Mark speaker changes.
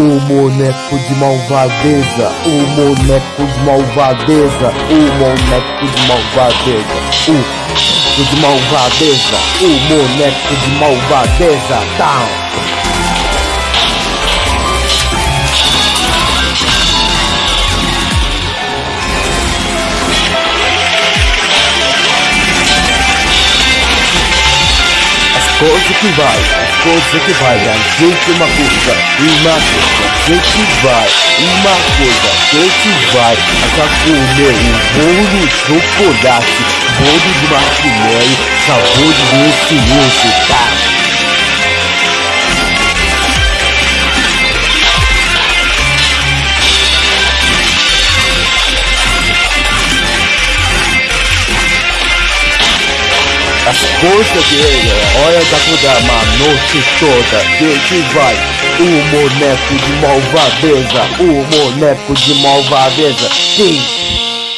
Speaker 1: boneco de malvadeza, o boneco de malvadeza, o boneco de malvadeza, o de malvadeza, o boneco de malvadeza, down. Coisa que vai, as coisas que vai, gente uma coisa, uma coisa, a gente vai, uma coisa, a gente vai, até comer um bolo de chocolate, bolo de marshmallow, sabor de doce, tá? Forças dele, hora da mudar a noite toda, gente vai. O boneco de malvadeza, o boneco de malvadeza, sim.